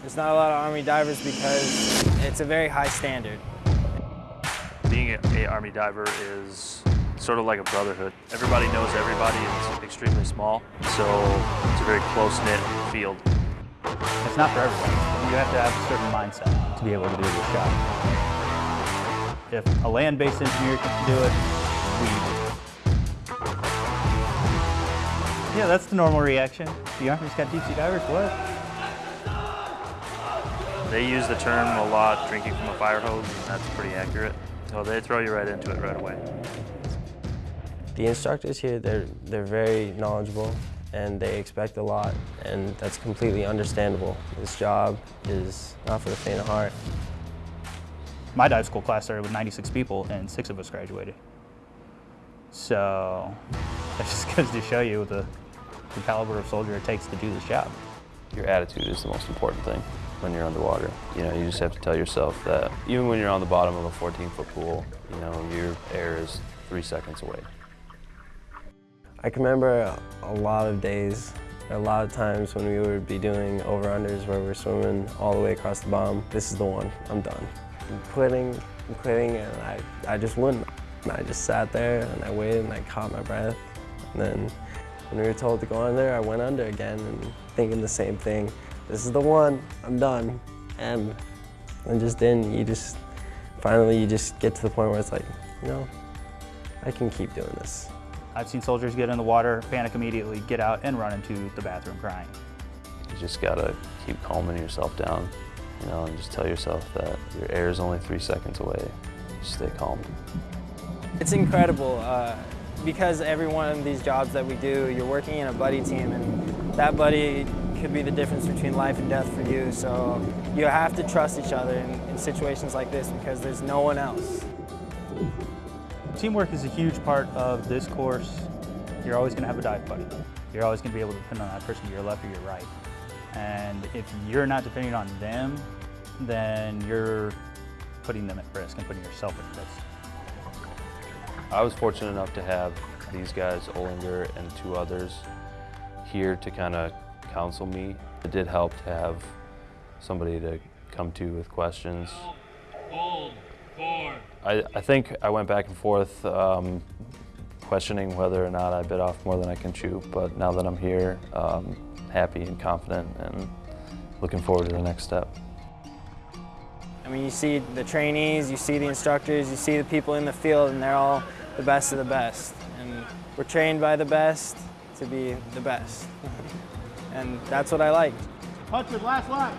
There's not a lot of Army divers because it's a very high standard. Being a, Army diver is sort of like a brotherhood. Everybody knows everybody. It's extremely small, so it's a very close-knit field. It's not for everyone. You have to have a certain mindset to be able to do this job. If a land-based engineer can do it, we Yeah, that's the normal reaction. The Army's got deep sea divers, what? They use the term a lot, drinking from a fire hose, and that's pretty accurate. So they throw you right into it right away. The instructors here, they're, they're very knowledgeable and they expect a lot and that's completely understandable. This job is not for the faint of heart. My dive school class started with 96 people and six of us graduated. So that just goes to show you the, the caliber of soldier it takes to do this job. Your attitude is the most important thing when you're underwater. You know, you just have to tell yourself that even when you're on the bottom of a 14-foot pool, you know, your air is three seconds away. I can remember a lot of days, a lot of times when we would be doing over-unders where we're swimming all the way across the bottom. This is the one, I'm done. I'm quitting, I'm quitting, and I, I just wouldn't. And I just sat there and I waited and I caught my breath. And then when we were told to go under, there, I went under again and thinking the same thing this is the one, I'm done. And and just then you just, finally you just get to the point where it's like, you know, I can keep doing this. I've seen soldiers get in the water, panic immediately, get out and run into the bathroom crying. You just gotta keep calming yourself down, you know, and just tell yourself that your air is only three seconds away. Just stay calm. It's incredible uh, because every one of these jobs that we do, you're working in a buddy team and that buddy could be the difference between life and death for you. So you have to trust each other in, in situations like this because there's no one else. Teamwork is a huge part of this course. You're always going to have a dive buddy. You're always going to be able to depend on that person to your left or your right. And if you're not depending on them, then you're putting them at risk and putting yourself at risk. I was fortunate enough to have these guys, Olinger and two others, here to kind of counsel me. It did help to have somebody to come to with questions. I, I think I went back and forth um, questioning whether or not I bit off more than I can chew, but now that I'm here, um, happy and confident and looking forward to the next step. I mean, you see the trainees, you see the instructors, you see the people in the field, and they're all the best of the best. And we're trained by the best to be the best. and that's what I like. Hudson, last line.